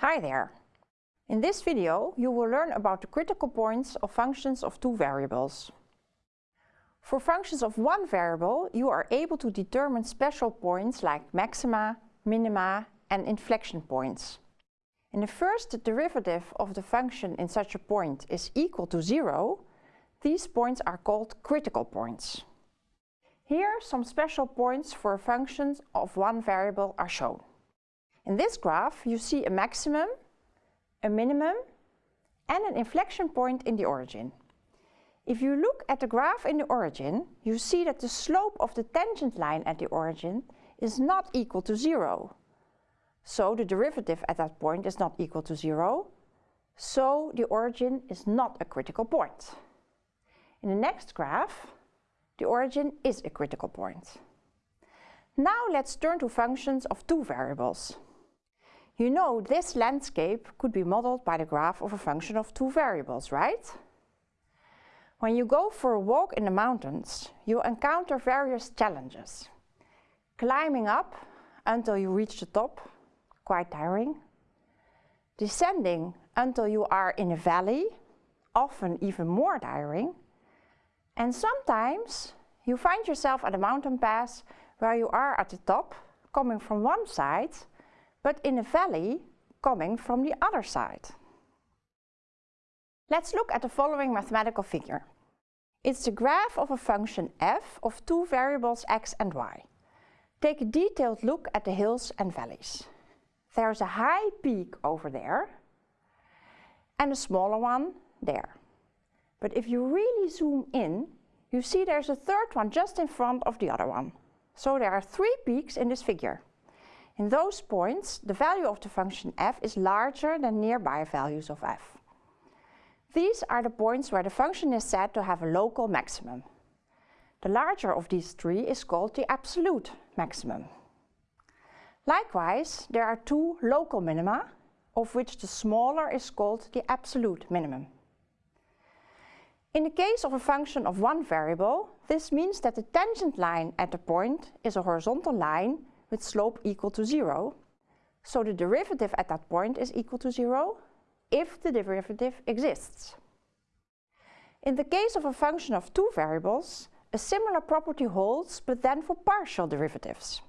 Hi there! In this video you will learn about the critical points of functions of two variables. For functions of one variable you are able to determine special points like maxima, minima and inflection points. And if first the derivative of the function in such a point is equal to zero, these points are called critical points. Here some special points for functions of one variable are shown. In this graph you see a maximum, a minimum and an inflection point in the origin. If you look at the graph in the origin, you see that the slope of the tangent line at the origin is not equal to zero. So the derivative at that point is not equal to zero, so the origin is not a critical point. In the next graph, the origin is a critical point. Now let's turn to functions of two variables. You know this landscape could be modeled by the graph of a function of two variables, right? When you go for a walk in the mountains, you encounter various challenges. Climbing up until you reach the top, quite tiring. Descending until you are in a valley, often even more tiring. And sometimes you find yourself at a mountain pass where you are at the top, coming from one side, but in a valley coming from the other side. Let's look at the following mathematical figure. It's the graph of a function f of two variables x and y. Take a detailed look at the hills and valleys. There's a high peak over there and a smaller one there. But if you really zoom in, you see there's a third one just in front of the other one. So there are three peaks in this figure. In those points, the value of the function f is larger than nearby values of f. These are the points where the function is said to have a local maximum. The larger of these three is called the absolute maximum. Likewise, there are two local minima, of which the smaller is called the absolute minimum. In the case of a function of one variable, this means that the tangent line at the point is a horizontal line with slope equal to zero. So the derivative at that point is equal to zero if the derivative exists. In the case of a function of two variables, a similar property holds, but then for partial derivatives.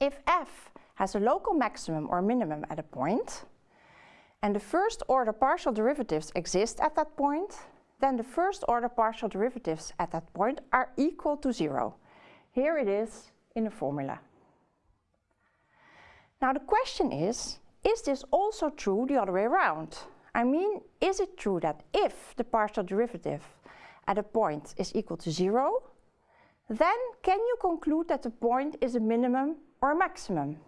If f has a local maximum or minimum at a point, and the first order partial derivatives exist at that point, then the first order partial derivatives at that point are equal to zero. Here it is in the formula. Now the question is, is this also true the other way around? I mean, is it true that if the partial derivative at a point is equal to zero, then can you conclude that the point is a minimum or a maximum?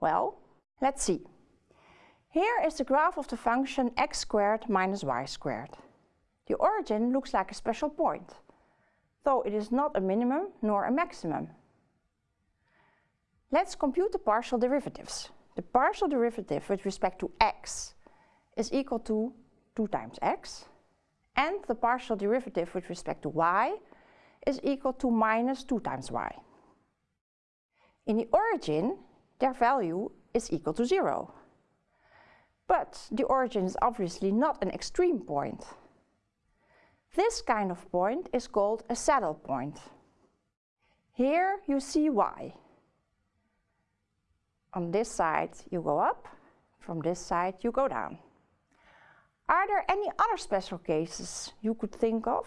Well, let's see. Here is the graph of the function x squared minus y squared. The origin looks like a special point though it is not a minimum nor a maximum. Let's compute the partial derivatives. The partial derivative with respect to x is equal to 2 times x, and the partial derivative with respect to y is equal to minus 2 times y. In the origin, their value is equal to 0. But the origin is obviously not an extreme point. This kind of point is called a saddle point. Here you see y. On this side you go up, from this side you go down. Are there any other special cases you could think of?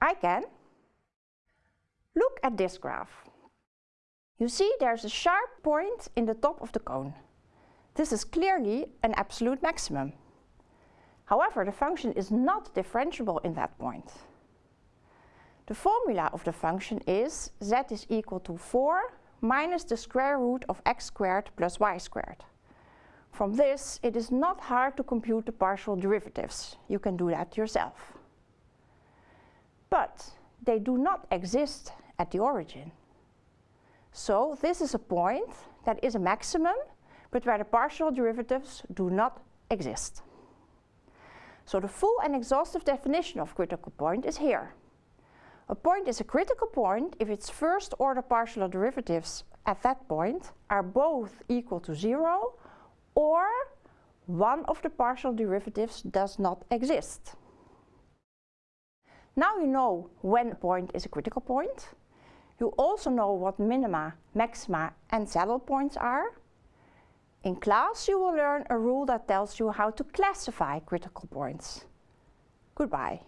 I can. Look at this graph. You see there's a sharp point in the top of the cone. This is clearly an absolute maximum. However, the function is not differentiable in that point. The formula of the function is z is equal to 4 minus the square root of x squared plus y squared. From this, it is not hard to compute the partial derivatives. You can do that yourself. But they do not exist at the origin. So this is a point that is a maximum, but where the partial derivatives do not exist. So the full and exhaustive definition of critical point is here. A point is a critical point if its first order partial derivatives at that point are both equal to zero or one of the partial derivatives does not exist. Now you know when a point is a critical point. You also know what minima, maxima and saddle points are. In class you will learn a rule that tells you how to classify critical points. Goodbye.